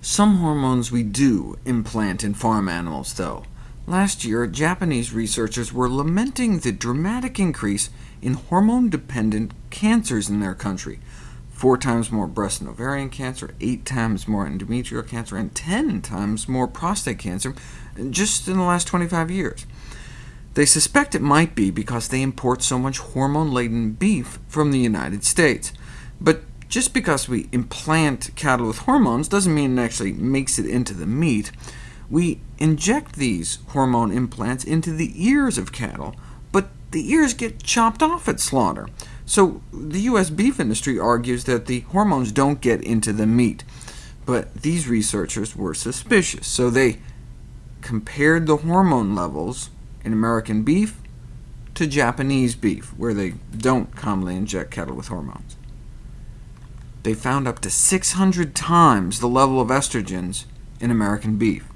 Some hormones we do implant in farm animals, though. Last year, Japanese researchers were lamenting the dramatic increase in hormone-dependent cancers in their country. Four times more breast and ovarian cancer, eight times more endometrial cancer, and 10 times more prostate cancer just in the last 25 years. They suspect it might be because they import so much hormone-laden beef from the United States. But just because we implant cattle with hormones doesn't mean it actually makes it into the meat. We inject these hormone implants into the ears of cattle, but the ears get chopped off at slaughter. So the U.S. beef industry argues that the hormones don't get into the meat. But these researchers were suspicious, so they compared the hormone levels in American beef to Japanese beef, where they don't commonly inject cattle with hormones they found up to 600 times the level of estrogens in American beef.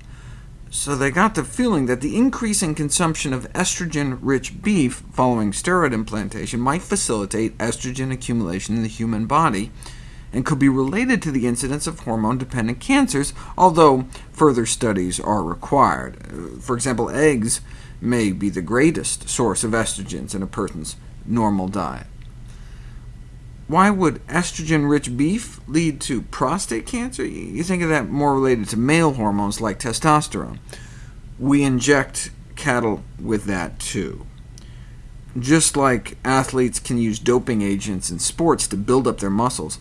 So they got the feeling that the increase in consumption of estrogen-rich beef following steroid implantation might facilitate estrogen accumulation in the human body, and could be related to the incidence of hormone-dependent cancers, although further studies are required. For example, eggs may be the greatest source of estrogens in a person's normal diet. Why would estrogen-rich beef lead to prostate cancer? You think of that more related to male hormones like testosterone. We inject cattle with that too. Just like athletes can use doping agents in sports to build up their muscles,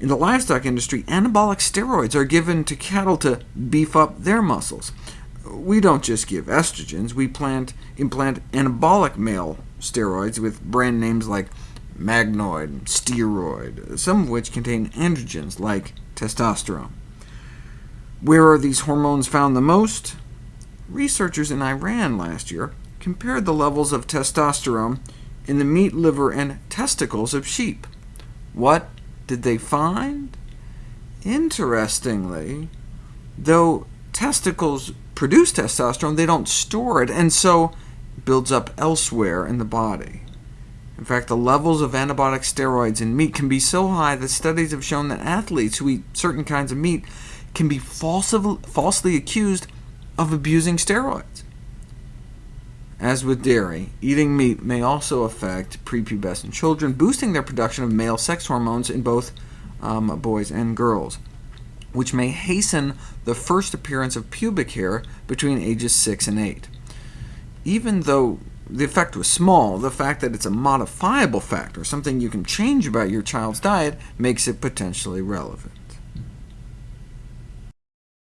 in the livestock industry, anabolic steroids are given to cattle to beef up their muscles. We don't just give estrogens, we plant, implant anabolic male steroids with brand names like magnoid, steroid, some of which contain androgens like testosterone. Where are these hormones found the most? Researchers in Iran last year compared the levels of testosterone in the meat, liver, and testicles of sheep. What did they find? Interestingly, though testicles produce testosterone, they don't store it, and so builds up elsewhere in the body. In fact, the levels of anabolic steroids in meat can be so high that studies have shown that athletes who eat certain kinds of meat can be falsely accused of abusing steroids. As with dairy, eating meat may also affect prepubescent children, boosting their production of male sex hormones in both um, boys and girls, which may hasten the first appearance of pubic hair between ages 6 and 8. Even though the effect was small, the fact that it's a modifiable factor, something you can change about your child's diet, makes it potentially relevant.